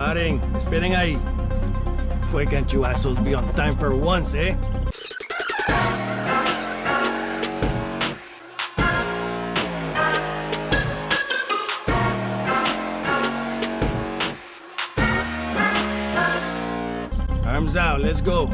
Paren, esperen ahí. Why can't you assholes be on time for once, eh? Arms out, let's go.